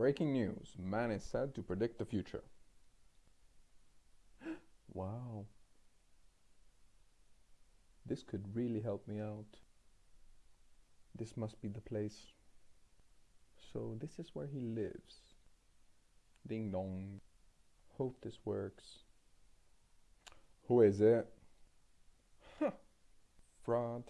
Breaking news. Man is said to predict the future. wow. This could really help me out. This must be the place. So this is where he lives. Ding dong. Hope this works. Who is it? Huh. Fraud.